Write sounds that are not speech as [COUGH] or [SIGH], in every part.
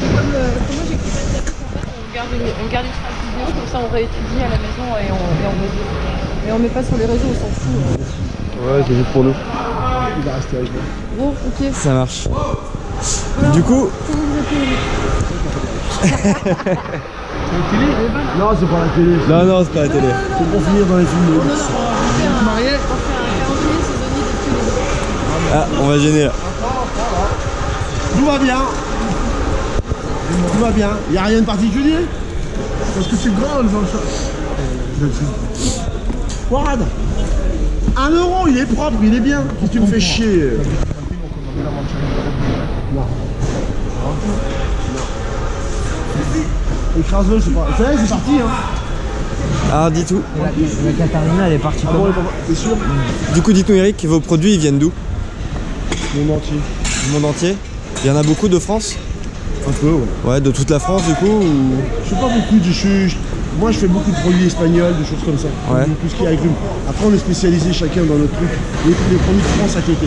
C'est comme, comme moi j'ai écrit ma tête, en fait, on garde une, on garde une trace vidéo, comme ça on réétudie à la maison et on, et on met. Mais on met pas sur les réseaux, on s'en fout. Ouais, c'est juste pour nous. Il va rester avec moi. Bon, ok. Ça marche. Du coup, Comment vous appelez Non, c'est pas la télé. non, non, c'est pas la télé. C'est pour finir dans les films. On Ah, on va gêner là. Tout va bien. Tout va bien. Il n'y a rien de particulier? Parce que c'est grand, le Jean Warad. Un euro, il est propre, il est bien. Qu'est-ce que tu me fais chier? Non. Écrase-le, c'est pas. Ça y est, c'est parti, hein. Ah, dis tout. La Katharina, elle est partie Ah bon, t'es sûr? Du coup, dites-nous, Eric, vos produits, ils viennent d'où? Mon entier. Du monde entier Il y en a beaucoup de France Un peu, ouais. Ouais, de toute la France, du coup ou... Je sais pas beaucoup, je suis- moi je fais beaucoup de produits espagnols, des choses comme ça. Ouais. Tout ce qui est agrumes. Après on est spécialisé chacun dans notre truc. Les, les produits de France à côté.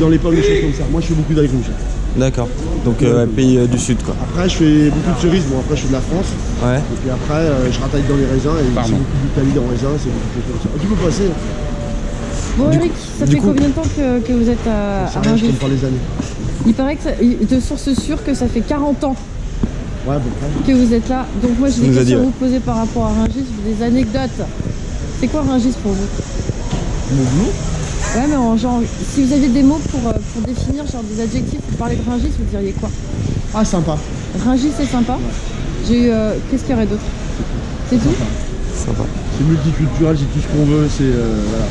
Dans les pommes, des choses comme ça. Moi je fais beaucoup d'agrumes. D'accord. Donc, euh, pays euh, du Sud, quoi. Après je fais beaucoup de cerises, bon après je fais de la France. Ouais. Et puis après euh, je rataille dans les raisins et c'est beaucoup d'Italie dans les raisins, c'est beaucoup de choses comme ça. Tu peux passer, hein. Bon, Du Eric, ça fait coup- combien de temps que, que vous êtes à, ça à rien, je Rungis compte pas les années. Il paraît que, ça, de source sûre, que ça fait 40 ans Ouais, que vous êtes là. Donc moi, j'ai des questions à vous poser par rapport à Rungis, des anecdotes. C'est quoi Rungis pour vous? Mon boulot Ouais, mais en genre, si vous aviez des mots pour, euh, pour définir, genre des adjectifs pour parler de Rungis, vous diriez quoi? Ah sympa. Rungis, c'est sympa? J'ai eu. euh, Qu'est-ce qu'il y aurait d'autre? C'est tout? Sympa. C'est multiculturel, c'est tout ce qu'on veut, c'est euh, voilà.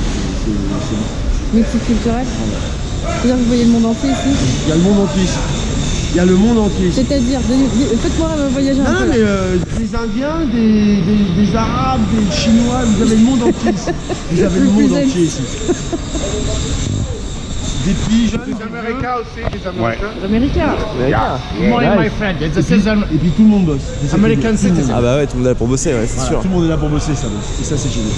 C'est- c'est- c'est- Multiculturel C'est-à-dire que vous voyez le monde entier ici Il y a le monde entier ici. Il y a le monde entier ici. C'est-à-dire, faites-moi voyager un Non, peu. non, mais euh, des Indiens, des, des, des Arabes, des Chinois, vous avez le monde entier ici. Vous avez le monde entier ici. Des pigeons, America aussi, les Américains. Les Américains. Morning, my friend. It's a season. et puis tout le monde bosse. C'est ça qui est American bien. Tout le monde. citizen. Ah bah ouais, tout le monde est là pour bosser, ouais, c'est Voilà, sûr. Tout le monde est là pour bosser, ça bosse. Et ça, c'est génial.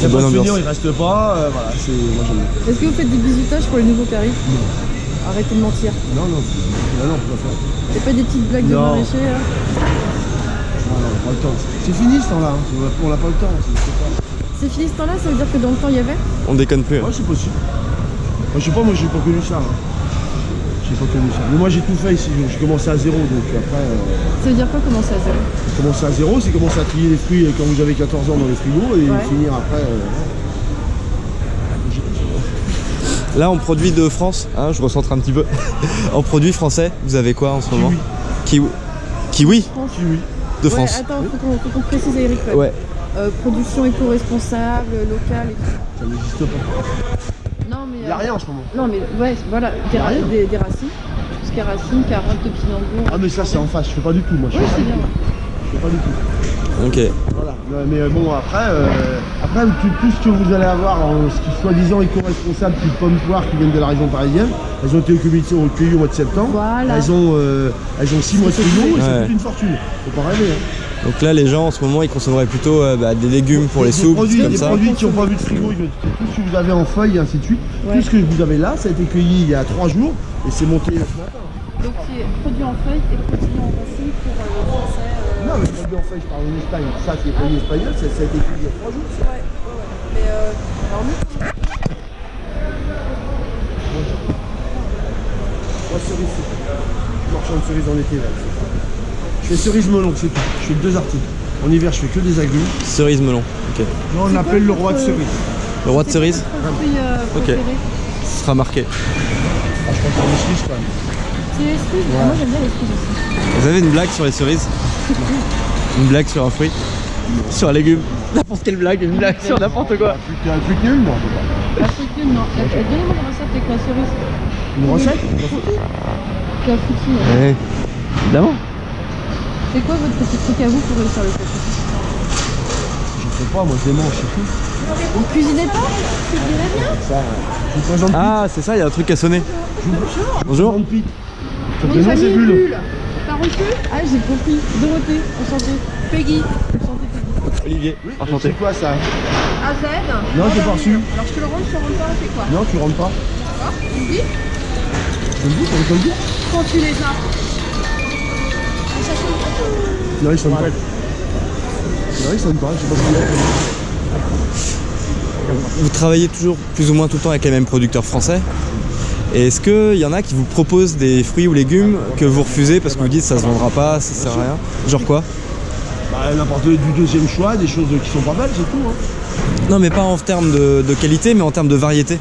Il y a bonne pas ambiance. il reste pas. euh, voilà, c'est. Moi, j'aime bien. Est-ce que vous faites des bisutages pour les nouveaux qui arrivent Arrêtez de mentir. Non, non, non, non, on peut pas faire. C'est pas des petites blagues de Non. maraîcher là Non, non, on a pas le temps. C'est fini ce temps-là. hein. On n'a pas le temps. c'est- c'est pas- C'est fini ce temps-là, ça veut dire que dans le temps il y avait? On déconne plus. hein. Ouais, c'est possible. Moi, je sais pas, moi, j'ai pas connu ça. hein. J'ai pas connu ça. Mais moi, j'ai tout fait ici. J'ai commencé à zéro, donc après. euh, Ça veut dire quoi commencer à zéro Commencer à zéro, c'est commencer à trier les fruits quand vous avez 14 ans dans les frigos et Ouais. finir après. euh, Là, en produit de France, hein, je recentre un petit peu. [LAUGHS] en produit français, vous avez quoi en ce moment? Kiwi. Kiwi Kiwi? de Ouais, France. attends, faut qu'on précise Eric. ouais. Ouais. Euh, production éco-responsable, locale et tout. Ça n'existe pas. N'y a euh, rien en ce moment. Non mais ouais, voilà, des, ra- rien. des, des racines. Tout ce qui est racines, carottes, topinambour. Ah, mais ça, c'est en face. Je fais pas du tout, moi. Je Oui, c'est bien. je fais pas du tout. Ok. Voilà. Mais euh, bon, après, euh, après tout, tout ce que vous allez avoir en ce qui soi-disant éco-responsable, type pommes poires qui viennent de la région parisienne, elles ont été cueillies au mois de septembre. Voilà. Elles ont, euh, elles ont 6 mois de frigo et ça Ouais. coûte une fortune. Faut pas rêver. Hein. Donc là, les gens en ce moment, ils consommeraient plutôt euh, bah, des légumes pour les Des soupes, produits, comme des ça. produits qui n'ont pas vu de frigo, tout ce que vous avez en feuilles et ainsi de suite. Ouais. Tout ce que vous avez là, ça a été cueilli il y a 3 jours et c'est monté ce matin. Donc c'est produit en feuilles et produit en racines pour euh, le français. euh, Non, mais produit en feuilles, je parle en Espagne. Ça, c'est produit espagnol, ça, ça a été cueilli il y a 3 jours. ça. Ouais, ouais, ouais. Mais euh, alors nous, Moi, cerise, marchand de cerises en été. Là, fais cerise melon, c'est tout. Je fais deux articles. En hiver, je fais que des agrumes. Cerise melon. Ok. Là, on appelle le roi de cerise. Le roi de cerise euh, Ok. Ce sera marqué. Ah, je pense que c'est les Suisses, quand même. C'est les fruits Ah, Moi j'aime bien les fruits aussi. Vous avez une blague sur les cerises [LAUGHS] Une blague sur un fruit Sur un légume N'importe quelle blague, une blague sur n'importe quoi. Un truc, un truc nul, non pas. La fruitine, non. Donnez-moi une recette avec la cerise. Une recette fruitine. ouais. Ouais. Évidemment. C'est quoi votre petit truc à vous pour réussir le café Je sais pas, moi, je les mange, c'est tout. Vous cuisinez pas C'est bien. Ça, je vous présente Ah, c'est ça, il y a un truc à sonner. Bonjour. Mon prénom, c'est famille est Bulle. T'as reçu Ah, j'ai compris. Dorothée, enchantée. Peggy, enchantée Peggy. Olivier, enchanté. C'est quoi ça AZ Non, j'ai pas reçu. Alors je te le rends, je te le rends pas, c'est quoi Non, tu rentres pas D'accord Tu me dis Tu le dis, entendu le dire Quand tu les as. Non, il sonne pas. Non, il sonne pas, je sais pas ce qu'il y a. Vous travaillez toujours plus ou moins tout le temps avec les mêmes producteurs français. Et est-ce qu'il y en a qui vous proposent des fruits ou légumes que vous refusez parce que vous dites ça se vendra pas, ça sert à rien Genre quoi Bah, n'importe du deuxième choix, des choses qui sont pas belles, c'est tout. Hein. Non mais pas en termes de, de qualité mais en termes de variété.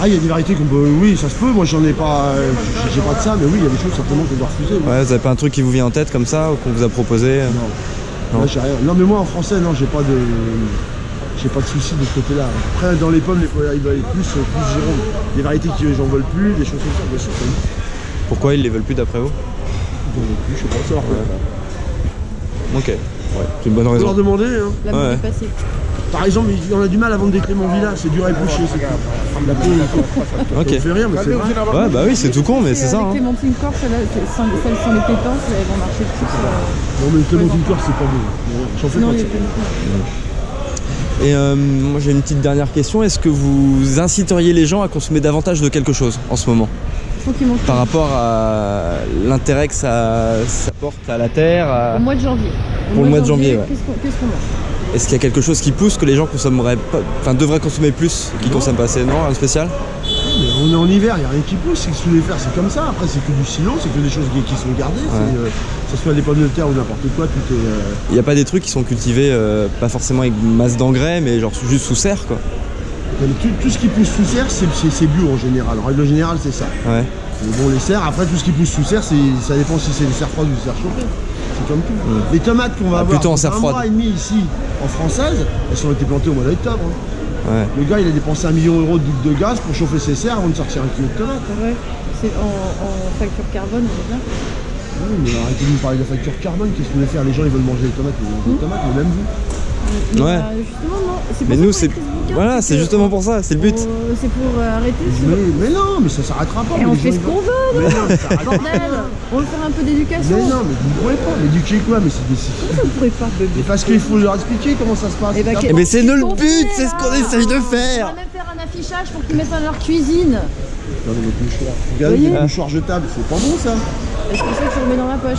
Ah, il y a des variétés qu'on peut. Oui, ça se peut. Moi, j'en ai pas. euh, j'ai- pas de ça, mais oui, il y a des choses certainement que je dois refuser. Ouais, vous avez pas un truc qui vous vient en tête comme ça ou qu'on vous a proposé Non. Non. Là, j'ai rien. Non, mais moi, en français, non, j'ai pas de. J'ai pas de soucis de ce côté-là. Après, dans les pommes, les pommes, ils veulent plus, euh, plus Jérôme. Des variétés qui j'en veulent plus, des choses comme ça, bien sûr. Pourquoi ils les veulent plus d'après vous? J'en veux plus, je sais pas, ça. Ok, ouais, c'est une bonne On peut leur raison. demander. Hein. La Ouais. est passée. Par exemple, on a du mal à vendre des Clément Villa, c'est dur à éplucher. La peau, Ok. ça fait rire, mais c'est vrai. Ouais bah oui c'est tout con mais c'est ça. Hein. Clémentine Corse, celles celles sans les pétances, elles vont marcher plus. Non, mais le Clément Corse, c'est pas beau. J'en fais pas. Et euh, moi j'ai une petite dernière question. Est-ce que vous inciteriez les gens à consommer davantage de quelque chose en ce moment? Faut qu'ils mangent par rapport à l'intérêt que ça, ça porte à la terre à- Au mois de janvier. Au Pour le mois de janvier, ouais. Qu'est-ce qu'on qu'est-ce qu'on mange? Est-ce qu'il y a quelque chose qui pousse que les gens consommeraient pas, enfin devraient consommer plus qu'ils consomment pas assez Non, un spécial? Mais on est en hiver, il n'y a rien qui pousse, c'est que sous les fers, c'est comme ça. Après, c'est que du silo, c'est que des choses qui, sont gardées. c'est, euh, que ce soit des pommes de terre ou n'importe quoi, tout est. euh, Il n'y a pas des trucs qui sont cultivés euh, pas forcément avec masse d'engrais mais genre juste sous serre quoi mais tout, tout ce qui pousse sous serre, c'est bio en général. En règle générale, c'est ça. Ouais. Mais bon, les serres, après, tout ce qui pousse sous serre, ça dépend si c'est des serres froides ou des serres chauffées. C'est comme tout. Les tomates qu'on va Ah, avoir plutôt en serre un froide. mois et demi ici, en française, elles ont été plantées au mois d'octobre. hein. Ouais. Le gars, il a dépensé un million d'euros de boucle de gaz pour chauffer ses serres avant de sortir un kilo de tomates. hein. Ouais. C'est en, en facture carbone, on est bien. Oui, mais arrêtez de nous parler de la facture carbone. Qu'est-ce que vous voulez faire? Les gens, ils veulent manger des tomates, ils veulent manger des tomates, mais même vous. Mais Ouais. bah, justement, non. C'est pour Mais ça nous c'est voilà c'est justement pour ça c'est le but. on- C'est pour euh, arrêter ce. Mais, mais non, mais ça s'arrêtera pas. Et mais on les fait ce qu'on veut, Mais non, mais bordel. [LAUGHS] On veut faire un peu d'éducation. Mais non, mais vous ne pourrez pas. L'éduquer quoi Mais c'est des. Pourquoi on pourrait pas, bébé Mais parce qu'il faut leur expliquer comment ça se passe. Eh ben, c'est qu'est- Eh ben, c'est le but, c'est ce qu'on là essaye de On faire. va même faire un affichage pour qu'ils mettent ça dans leur cuisine. Regardez votre mouchoir. Regardez Voyez le mouchoir jetable, c'est pas bon ça Est-ce que ça que tu remets dans la poche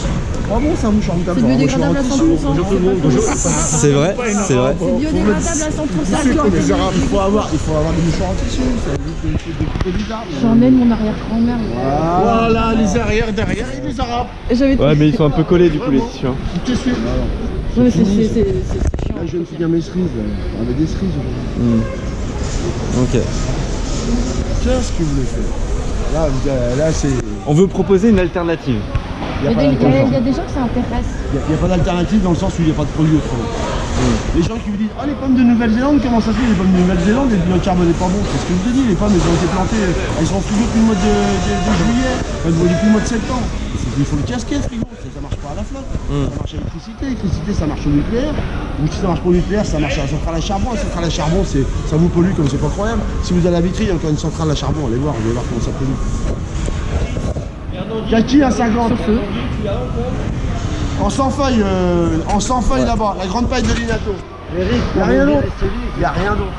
Pas bon ça, un mouchoir. C'est un biodégradable à mouchoir 100%. en tissu. c'est C'est vrai, c'est vrai. C'est biodégradable à 100%. Les Arabes, il faut avoir, il faut avoir des mouchoirs en tissu. J'emmène mon arrière-grand-mère. Voilà, les arrières derrière et les arabes. Ouais mais ils sont un peu collés du coup les tissus. hein. Tu suis. Ouais, mais c'est c'est- c'est- c'est- c'est chiant. Là, je viens de finir mes cerises, on avait des cerises aujourd'hui. Ok. Qu'est-ce que vous voulez faire? Là, euh, là c'est. On veut proposer une alternative. Il n'y y a, des- il y a- il y d'alternative. a des gens que ça intéresse. Il y a- pas d'alternative dans le sens où il n'y a pas de produit autrement. Les gens qui vous disent Ah, les pommes de Nouvelle-Zélande, comment ça se fait Les pommes de Nouvelle-Zélande, le carbone n'est pas bon. C'est ce que je te dis, les pommes, elles ont été plantées, elles sont frigo depuis le mois de, de- de juillet, enfin, depuis le mois de septembre. C'est- Il faut le casquer, frigo, ça, ça marche pas à la flotte. Ça marche à l'électricité, l'électricité ça marche au nucléaire. Ou si ça marche pas au nucléaire, ça marche à la centrale à charbon. La centrale à charbon, ça vous pollue comme c'est pas croyable. Si vous allez à Vitry, il y a encore une centrale à charbon, allez voir, vous allez voir comment ça pollue. Kaki à 50. En 100 feuilles, euh, en 100 feuilles là-bas, la grande paille de Linato. Il n'y a rien d'autre. Il n'y a rien d'autre.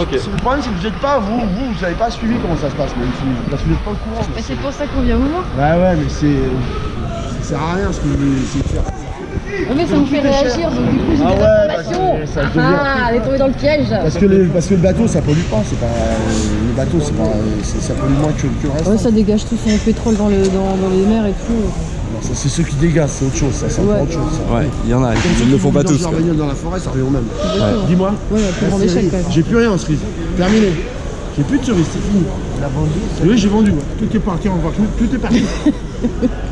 Ok. C'est- Le problème, c'est que vous n'êtes pas, vous, vous, vous n'avez pas suivi comment ça se passe, même si parce que vous n'êtes pas au courant. Mais c'est pour ça qu'on vient vous voir. Ouais, ouais, mais c'est. Ça sert à rien ce que vous voulez essayer de faire. Mais ça vous fait réagir, donc du coup j'ai Ah des ouais, informations. Ah, elle est tombée dans le piège. Parce que, le, parce que le bateau, ça pollue pas. C'est pas, le bateau, c'est pas, c'est- ça pollue moins que, que le reste. Ouais, ça dégage tout son pétrole dans, le, dans, dans les mers et tout. Non, ça, c'est ceux qui dégagent, c'est autre chose. Ça, c'est Ouais. autre chose. ça. Ouais, il y en a, ils ne le font pas tous. bagnole dans la forêt, ça revient au même. Dis-moi. Ouais, plus grande Merci, échelle Eric. quand même. J'ai plus rien en cerise. Terminé. J'ai plus de cerises, c'est fini. La vendu Oui, j'ai vendu. Tout est parti, voir. Tout est parti.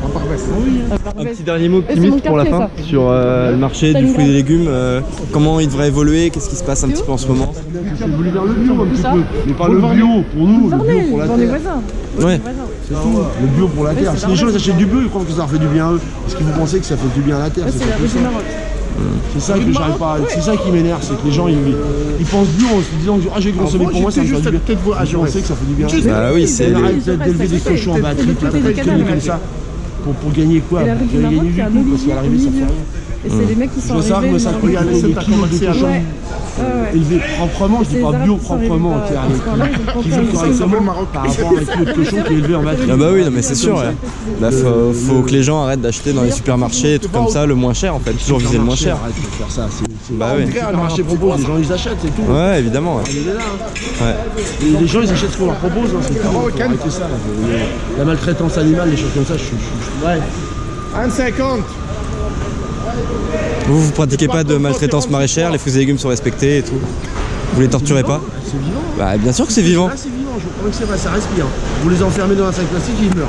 En parvesse. Oui. Un petit dernier mot optimiste pour la fin sur euh, le marché du fruit et des légumes. euh, comment il devrait évoluer Qu'est-ce qui se passe un petit peu en ce moment C'est voulu vers le bio un petit peu. Mais pas le bio pour nous, le bio pour la terre. Ouais. C'est tout. Le bio pour la terre. c'est Si les gens achètent du bio, ils croient que ça leur fait du bien à eux. Est-ce que vous pensez que ça fait du bien à la terre C'est la du Maroc. C'est ça que j'arrive pas. à- C'est ça qui m'énerve, c'est que les gens ils, ils pensent bio en se disant ah j'ai consommé pour moi ça me fait du bien. Je pensais que ça fait du bien. Bah oui, c'est On les- arrête peut-être d'élever des cochons en batterie, Tout est peut-être des comme canards. ça. Pour, pour gagner quoi? Pour gagner du coup, parce qu'à l'arrivée ça fait rien. Et c'est les mecs qui sont arrivés. que ça à Ouais, ouais, ouais. élevé proprement, je dis pas bio proprement, qui là, un correctement par rapport à un kilo de cochon qui est élevé en [LAUGHS] batterie. Ah bah oui, non mais c'est sûr. ouais. Bah, faut, que les gens arrêtent d'acheter dans les supermarchés et tout comme ça, le moins cher en fait. Toujours viser le moins cher. Arrête de faire ça, Bah oui. Le supermarché propose, les gens ils achètent, c'est tout. Ouais, évidemment. ouais. Il est là, hein. Ouais. Et les gens ils achètent ce qu'on leur propose, hein, c'est tout. Ça. là. Le- La maltraitance animale, les choses comme ça, je suis- Ouais. 1,50 Vous, vous pratiquez pas de maltraitance maraîchère, les fruits et légumes sont respectés et tout. Vous les torturez pas C'est vivant. Bah bien sûr que c'est vivant. Là c'est vivant, je vous promets que c'est vrai, ça respire. Vous les enfermez dans un sac plastique, ils meurent.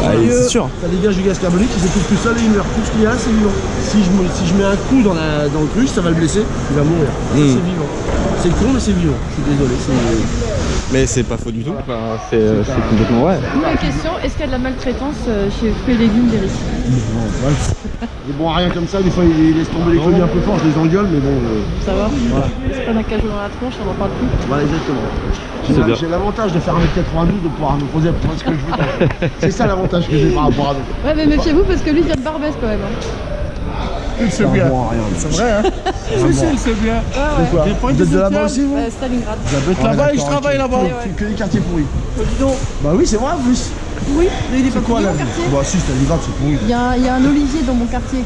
Bah, c'est sûr. Ça dégage du gaz carbonique, ils s'étouffent tout seul et ils meurent. Tout ce qu'il y a c'est vivant. Si je, si je mets un coup dans, la, dans le cruche, ça va le blesser, il va mourir. Ça, Mm. C'est vivant. C'est con, mais c'est vivant. Je suis désolé. Mais c'est pas faux du tout. Enfin, c'est euh, c'est complètement vrai. La question, est-ce qu'il y a de la maltraitance euh, chez fruits et légumes d'Eric Ils [LAUGHS] bon rien comme ça, des fois ils laissent tomber les colis un peu fort, je les engueule, mais bon. euh, Ça va C'est pas d'un cajou dans la tronche, on en parle plus. voilà, exactement. J'ai l'avantage de faire 1m92 de pouvoir me poser à peu près ce que je veux. [LAUGHS] C'est ça l'avantage que j'ai par rapport à d'autres. Ouais, mais méfiez-vous parce que lui, il vient de Barbès quand même. Hein. Il sait bien. C'est vrai, hein Si, si, il sait bien. Points Vous de êtes de là-bas aussi, vous Euh, Stalingrad. J'habite là-bas et je travaille là-bas. Que, que des quartiers pourris. Dis donc. Bah oui, c'est vrai en plus. Oui, mais il est pas Quoi quartier. Bah si, l'hiver, c'est pourri. Il y, a, un- olivier dans mon quartier.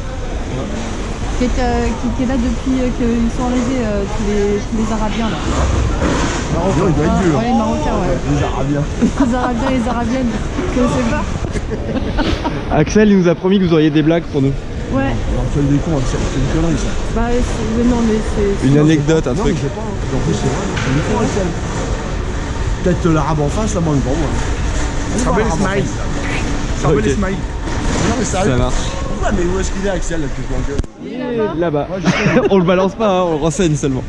Qui est, euh, qui, qui est là depuis euh, qu'ils sont arrivés, euh, tous, les, tous les Arabiens là. Non, il doit être dur. Ouais, les Marocains, ouais. Les Arabiens. Les Arabiens et les Arabiennes. Vous connaissez pas [LAUGHS] Axel, il nous a promis que vous auriez des blagues pour nous. Ouais. Tu des cons, c'est c'est une connerie ça. Bah, c'est- mais non, mais c'est. Une anecdote, un non, truc. mais c'est pas. En plus, c'est vrai, c'est une connerie Axel. Peut-être l'arabe en face, là, moi, pour moi. Ça s'appelle Ismaïl. Ça s'appelle Ok. Ismaïl. Non, mais Ça sérieux. marche. Pourquoi Mais où est-ce qu'il est, Axel, là, que je m'engueule Il est là-bas. Je sais. [LAUGHS] on le balance pas, hein, on le renseigne seulement.